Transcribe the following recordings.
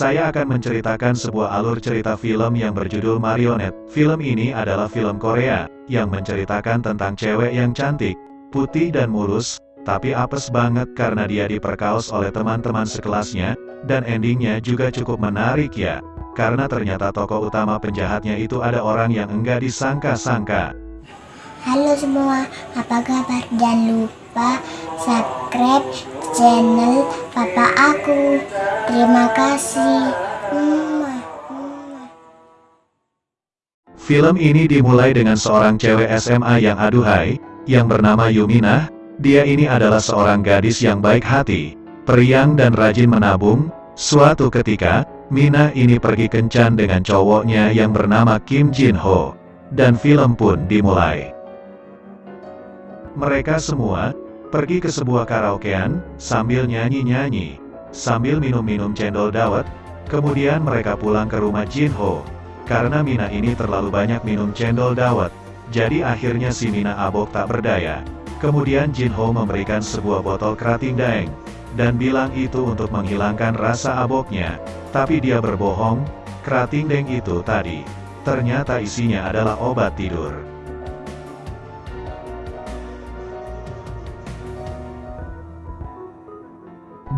Saya akan menceritakan sebuah alur cerita film yang berjudul Marionette. Film ini adalah film Korea, yang menceritakan tentang cewek yang cantik, putih dan mulus, tapi apes banget karena dia diperkaos oleh teman-teman sekelasnya, dan endingnya juga cukup menarik ya. Karena ternyata tokoh utama penjahatnya itu ada orang yang enggak disangka-sangka. Halo semua, apa kabar? Jangan lupa subscribe channel papa aku. Terima kasih. Film ini dimulai dengan seorang cewek SMA yang aduhai, yang bernama Yuminah. Dia ini adalah seorang gadis yang baik hati, periang dan rajin menabung. Suatu ketika, Mina ini pergi kencan dengan cowoknya yang bernama Kim Jin Ho. Dan film pun dimulai. Mereka semua, pergi ke sebuah karaokean, sambil nyanyi-nyanyi, sambil minum-minum cendol dawet, kemudian mereka pulang ke rumah Jin Ho. Karena Mina ini terlalu banyak minum cendol dawet, jadi akhirnya si Mina abok tak berdaya. Kemudian Jin Ho memberikan sebuah botol kerating daeng, dan bilang itu untuk menghilangkan rasa aboknya, tapi dia berbohong, kerating daeng itu tadi, ternyata isinya adalah obat tidur.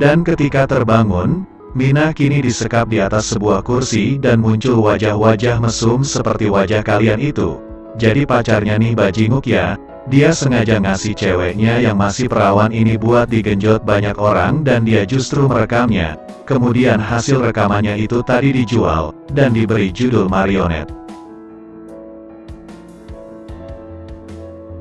Dan ketika terbangun, Mina kini disekap di atas sebuah kursi dan muncul wajah-wajah mesum seperti wajah kalian itu. Jadi pacarnya nih bajinguk ya, dia sengaja ngasih ceweknya yang masih perawan ini buat digenjot banyak orang dan dia justru merekamnya. Kemudian hasil rekamannya itu tadi dijual, dan diberi judul Marionette.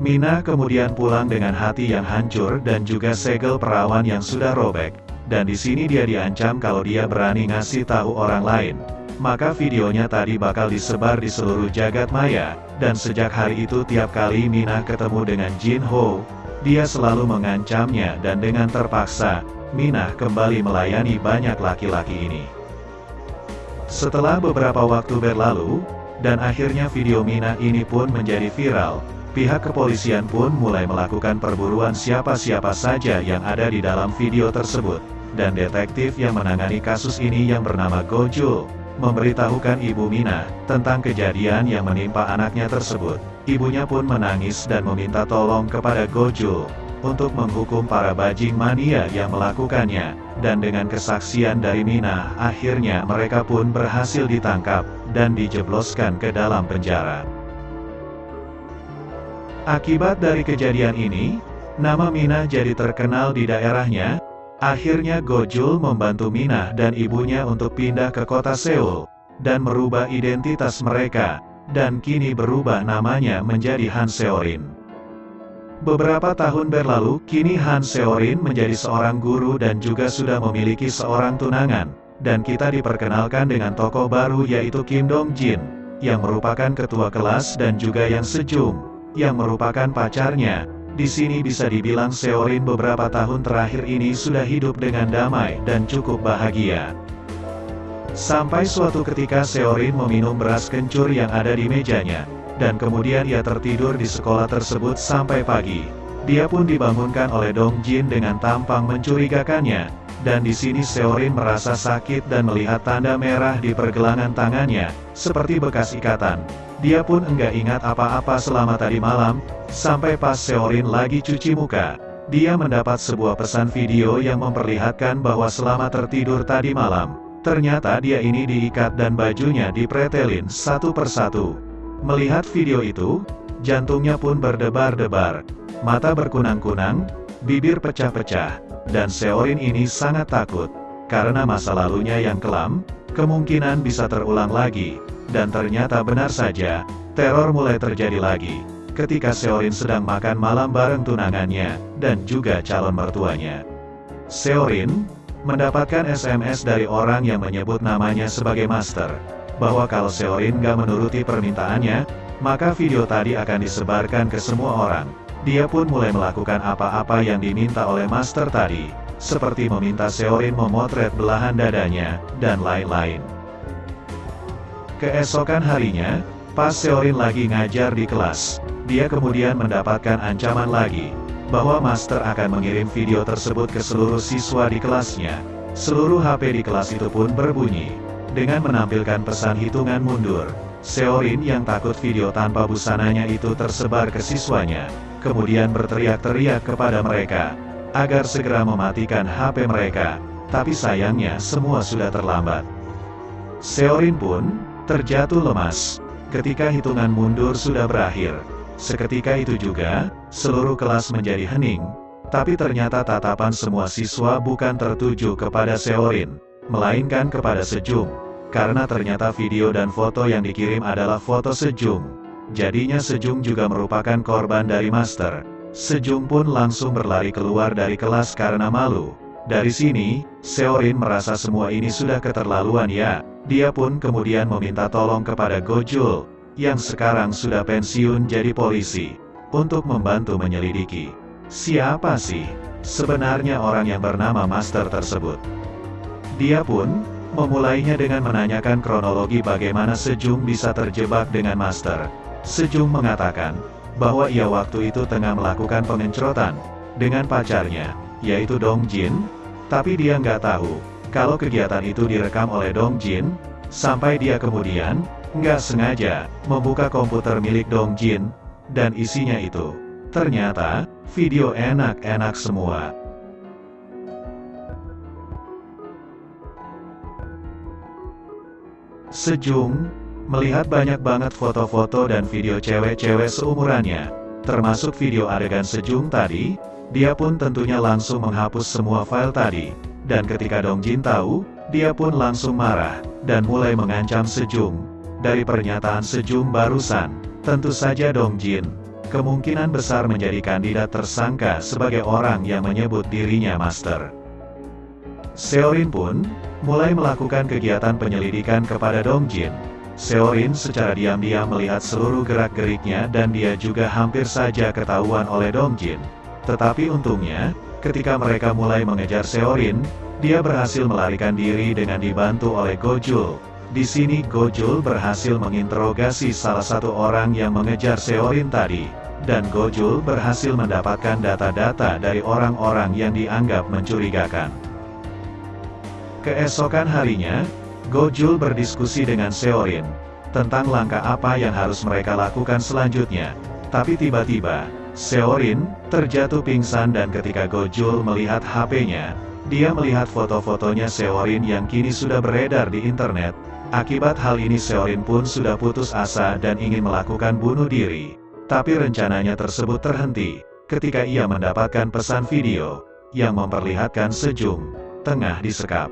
Mina kemudian pulang dengan hati yang hancur dan juga segel perawan yang sudah robek. Dan di sini dia diancam kalau dia berani ngasih tahu orang lain. Maka videonya tadi bakal disebar di seluruh jagat maya, dan sejak hari itu tiap kali Mina ketemu dengan Jin Ho, dia selalu mengancamnya dan dengan terpaksa, Mina kembali melayani banyak laki-laki ini. Setelah beberapa waktu berlalu, dan akhirnya video Mina ini pun menjadi viral, pihak kepolisian pun mulai melakukan perburuan siapa-siapa saja yang ada di dalam video tersebut. Dan detektif yang menangani kasus ini yang bernama Gojul, memberitahukan Ibu Mina, tentang kejadian yang menimpa anaknya tersebut. Ibunya pun menangis dan meminta tolong kepada Gojul, untuk menghukum para bajing mania yang melakukannya, dan dengan kesaksian dari Mina, akhirnya mereka pun berhasil ditangkap, dan dijebloskan ke dalam penjara. Akibat dari kejadian ini, nama Mina jadi terkenal di daerahnya. Akhirnya Gojul membantu Mina dan ibunya untuk pindah ke kota Seoul, dan merubah identitas mereka, dan kini berubah namanya menjadi Han Seorin. Beberapa tahun berlalu, kini Han Seorin menjadi seorang guru dan juga sudah memiliki seorang tunangan, dan kita diperkenalkan dengan tokoh baru yaitu Kim Dong Jin, yang merupakan ketua kelas dan juga yang sejum, yang merupakan pacarnya. Di sini bisa dibilang Seorin beberapa tahun terakhir ini sudah hidup dengan damai dan cukup bahagia. Sampai suatu ketika Seorin meminum beras kencur yang ada di mejanya, dan kemudian ia tertidur di sekolah tersebut sampai pagi. Dia pun dibangunkan oleh Dong Jin dengan tampang mencurigakannya, dan di sini Seorin merasa sakit dan melihat tanda merah di pergelangan tangannya, seperti bekas ikatan. Dia pun enggak ingat apa-apa selama tadi malam, sampai pas Seorin lagi cuci muka. Dia mendapat sebuah pesan video yang memperlihatkan bahwa selama tertidur tadi malam, ternyata dia ini diikat dan bajunya dipretelin satu persatu. Melihat video itu, jantungnya pun berdebar-debar, mata berkunang-kunang, bibir pecah-pecah, dan Seorin ini sangat takut, karena masa lalunya yang kelam, kemungkinan bisa terulang lagi. Dan ternyata benar saja, teror mulai terjadi lagi, ketika Seorin sedang makan malam bareng tunangannya, dan juga calon mertuanya. Seorin, mendapatkan SMS dari orang yang menyebut namanya sebagai Master, bahwa kalau Seorin gak menuruti permintaannya, maka video tadi akan disebarkan ke semua orang. Dia pun mulai melakukan apa-apa yang diminta oleh Master tadi, seperti meminta Seorin memotret belahan dadanya, dan lain-lain. Keesokan harinya, pas Seorin lagi ngajar di kelas, dia kemudian mendapatkan ancaman lagi, bahwa master akan mengirim video tersebut ke seluruh siswa di kelasnya, Seluruh HP di kelas itu pun berbunyi. Dengan menampilkan pesan hitungan mundur, Seorin yang takut video tanpa busananya itu tersebar ke siswanya, kemudian berteriak-teriak kepada mereka, agar segera mematikan HP mereka, tapi sayangnya semua sudah terlambat. Seorin pun, terjatuh lemas, ketika hitungan mundur sudah berakhir. Seketika itu juga, seluruh kelas menjadi hening, tapi ternyata tatapan semua siswa bukan tertuju kepada Seorin, melainkan kepada Sejum, karena ternyata video dan foto yang dikirim adalah foto Sejum. Jadinya Sejum juga merupakan korban dari Master. Sejum pun langsung berlari keluar dari kelas karena malu. Dari sini, Seorin merasa semua ini sudah keterlaluan ya, dia pun kemudian meminta tolong kepada Gojul, yang sekarang sudah pensiun jadi polisi, untuk membantu menyelidiki. Siapa sih sebenarnya orang yang bernama Master tersebut? Dia pun memulainya dengan menanyakan kronologi bagaimana Sejung bisa terjebak dengan Master. Sejung mengatakan bahwa ia waktu itu tengah melakukan pengencrotan dengan pacarnya, yaitu Dong Jin, tapi dia nggak tahu kalau kegiatan itu direkam oleh Dong Jin, sampai dia kemudian, nggak sengaja, membuka komputer milik Dong Jin, dan isinya itu. Ternyata, video enak-enak semua. Sejung, melihat banyak banget foto-foto dan video cewek-cewek seumurannya, termasuk video adegan Sejung tadi, dia pun tentunya langsung menghapus semua file tadi, dan ketika Dong Jin tahu, dia pun langsung marah, dan mulai mengancam Sejung. Dari pernyataan Sejung barusan, tentu saja Dong Jin, kemungkinan besar menjadi kandidat tersangka sebagai orang yang menyebut dirinya Master. Seorin pun, mulai melakukan kegiatan penyelidikan kepada Dong Jin. Seorin secara diam-diam melihat seluruh gerak-geriknya dan dia juga hampir saja ketahuan oleh Dong Jin. Tetapi untungnya, Ketika mereka mulai mengejar Seorin, dia berhasil melarikan diri dengan dibantu oleh Gojul. Di sini Gojul berhasil menginterogasi salah satu orang yang mengejar Seorin tadi, dan Gojul berhasil mendapatkan data-data dari orang-orang yang dianggap mencurigakan. Keesokan harinya, Gojul berdiskusi dengan Seorin, tentang langkah apa yang harus mereka lakukan selanjutnya. Tapi tiba-tiba, Seorin, terjatuh pingsan dan ketika Gojul melihat HP-nya, dia melihat foto-fotonya Seorin yang kini sudah beredar di internet. Akibat hal ini Seorin pun sudah putus asa dan ingin melakukan bunuh diri. Tapi rencananya tersebut terhenti, ketika ia mendapatkan pesan video, yang memperlihatkan Sejung, tengah disekap.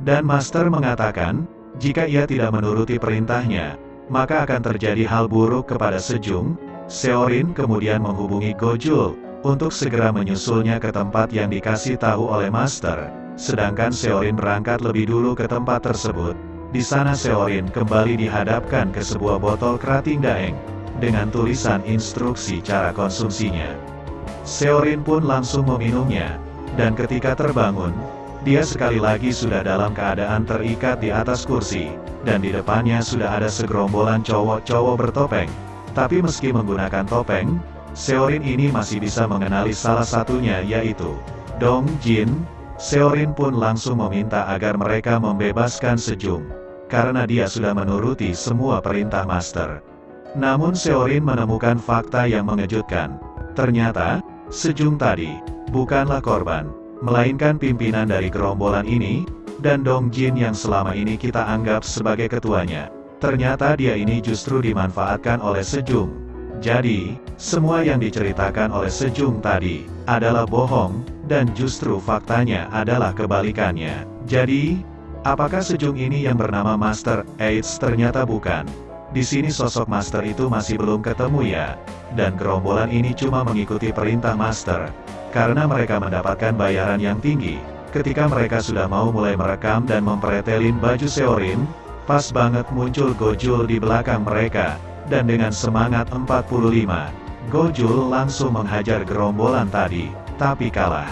Dan Master mengatakan, jika ia tidak menuruti perintahnya, maka akan terjadi hal buruk kepada Sejung. Seorin kemudian menghubungi Gojul, untuk segera menyusulnya ke tempat yang dikasih tahu oleh Master. Sedangkan Seorin berangkat lebih dulu ke tempat tersebut. Di sana Seorin kembali dihadapkan ke sebuah botol kerating daeng, dengan tulisan instruksi cara konsumsinya. Seorin pun langsung meminumnya, dan ketika terbangun, dia sekali lagi sudah dalam keadaan terikat di atas kursi, dan di depannya sudah ada segerombolan cowok-cowok bertopeng. Tapi meski menggunakan topeng, Seorin ini masih bisa mengenali salah satunya yaitu Dong Jin. Seorin pun langsung meminta agar mereka membebaskan Sejung, karena dia sudah menuruti semua perintah master. Namun Seorin menemukan fakta yang mengejutkan. Ternyata, Sejung tadi, bukanlah korban melainkan pimpinan dari gerombolan ini, dan Dong Jin yang selama ini kita anggap sebagai ketuanya. Ternyata dia ini justru dimanfaatkan oleh Sejung. Jadi, semua yang diceritakan oleh Sejung tadi, adalah bohong, dan justru faktanya adalah kebalikannya. Jadi, apakah Sejung ini yang bernama Master Aids ternyata bukan? Di sini sosok Master itu masih belum ketemu ya, dan gerombolan ini cuma mengikuti perintah Master karena mereka mendapatkan bayaran yang tinggi. Ketika mereka sudah mau mulai merekam dan mempretelin baju Seorin, pas banget muncul Gojul di belakang mereka, dan dengan semangat 45, Gojul langsung menghajar gerombolan tadi, tapi kalah.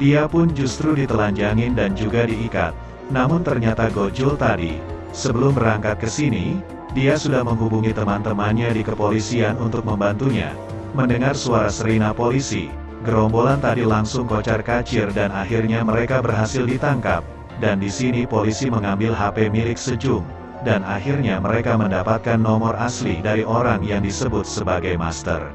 Dia pun justru ditelanjangin dan juga diikat. Namun ternyata Gojul tadi, sebelum berangkat ke sini, dia sudah menghubungi teman-temannya di kepolisian untuk membantunya, Mendengar suara serina polisi, gerombolan tadi langsung kocar kacir dan akhirnya mereka berhasil ditangkap. Dan di sini polisi mengambil HP milik Sejung, dan akhirnya mereka mendapatkan nomor asli dari orang yang disebut sebagai master.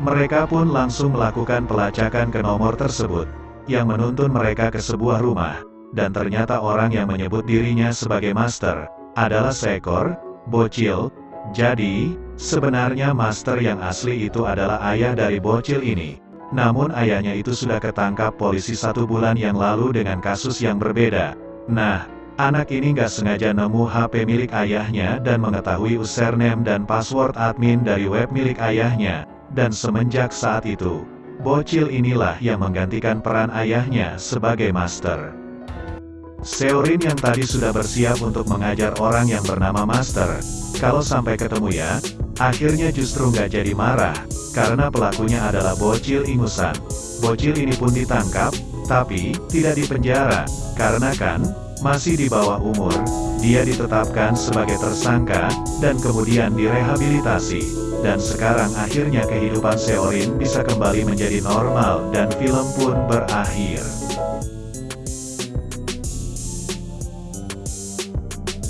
Mereka pun langsung melakukan pelacakan ke nomor tersebut, yang menuntun mereka ke sebuah rumah, dan ternyata orang yang menyebut dirinya sebagai master, adalah seekor, bocil, jadi, sebenarnya master yang asli itu adalah ayah dari bocil ini. Namun ayahnya itu sudah ketangkap polisi satu bulan yang lalu dengan kasus yang berbeda. Nah, Anak ini gak sengaja nemu HP milik ayahnya dan mengetahui username dan password admin dari web milik ayahnya, dan semenjak saat itu, bocil inilah yang menggantikan peran ayahnya sebagai master. Seorin yang tadi sudah bersiap untuk mengajar orang yang bernama Master, kalau sampai ketemu ya, akhirnya justru nggak jadi marah, karena pelakunya adalah bocil ingusan. Bocil ini pun ditangkap, tapi, tidak dipenjara, karena kan, masih di bawah umur, dia ditetapkan sebagai tersangka, dan kemudian direhabilitasi. Dan sekarang akhirnya kehidupan Seorin bisa kembali menjadi normal dan film pun berakhir.